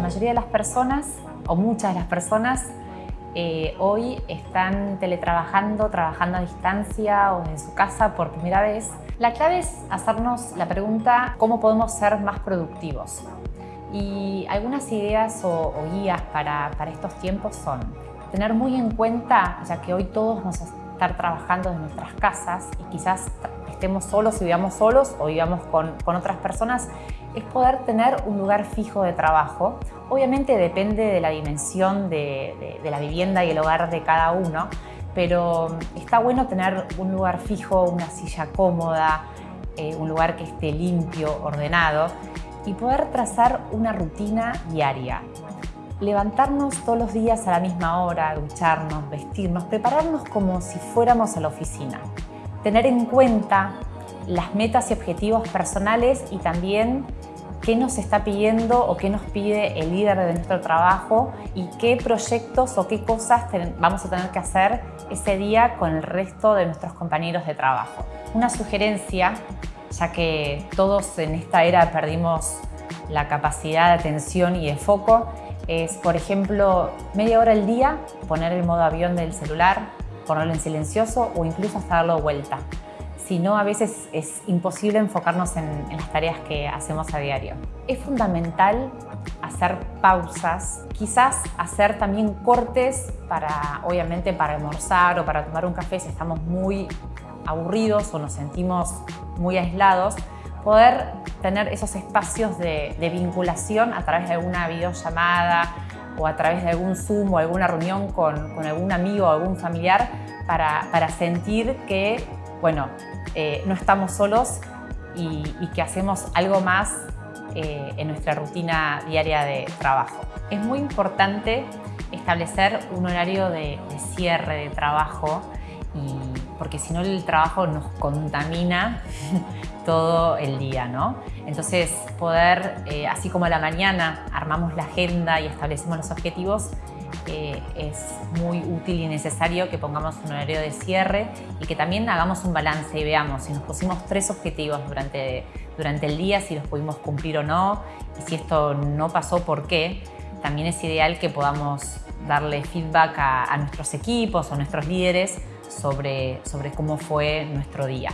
mayoría de las personas, o muchas de las personas, eh, hoy están teletrabajando, trabajando a distancia o en su casa por primera vez. La clave es hacernos la pregunta ¿cómo podemos ser más productivos? Y algunas ideas o, guías para, para, estos tiempos son tener muy en cuenta, ya que hoy todos vamos a estar trabajando en nuestras casas y quizás estemos solos y vivamos solos o vivamos con, con otras personas, es poder tener un lugar fijo de trabajo. Obviamente depende de la dimensión de, la vivienda y el hogar de cada uno, pero está bueno tener un lugar fijo, una silla cómoda, eh, un lugar que esté limpio, ordenado y poder trazar una rutina diaria. Levantarnos todos los días a la misma hora, ducharnos, vestirnos, prepararnos como si fuéramos a la oficina. Tener en cuenta las metas y objetivos personales y también qué nos está pidiendo o qué nos pide el líder de nuestro trabajo y qué proyectos o qué cosas vamos a tener que hacer ese día con el resto de nuestros compañeros de trabajo. Una sugerencia, ya que todos en esta era perdimos la capacidad de atención y de foco, es, por ejemplo, media hora al día poner el modo avión del celular, ponerlo en silencioso o incluso hasta darlo vuelta si no a veces es imposible enfocarnos en, las tareas que hacemos a diario. Es fundamental hacer pausas, quizás hacer también cortes para, obviamente, para almorzar o para tomar un café si estamos muy aburridos o nos sentimos muy aislados, poder tener esos espacios de, vinculación a través de alguna videollamada o a través de algún Zoom o alguna reunión con, algún amigo o algún familiar para, para sentir que, bueno, eh, no estamos solos y, que hacemos algo más eh, en nuestra rutina diaria de trabajo. Es muy importante establecer un horario de, cierre de trabajo porque si no el trabajo nos contamina todo el día. ¿no? Entonces poder, eh, así como a la mañana armamos la agenda y establecemos los objetivos, es muy útil y necesario que pongamos un horario de cierre y que también hagamos un balance y veamos si nos pusimos tres objetivos durante, durante el día, si los pudimos cumplir o no, y si esto no pasó, ¿por qué? También es ideal que podamos darle feedback a, a nuestros equipos o nuestros líderes sobre, sobre cómo fue nuestro día.